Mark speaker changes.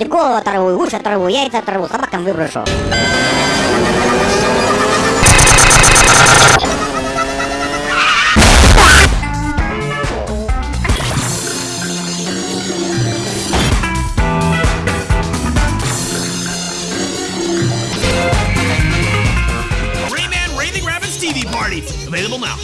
Speaker 1: хотите, голову оторву, уши оторву, яйца оторву, собакам выброшу.
Speaker 2: Rayman Raving Party. Available now.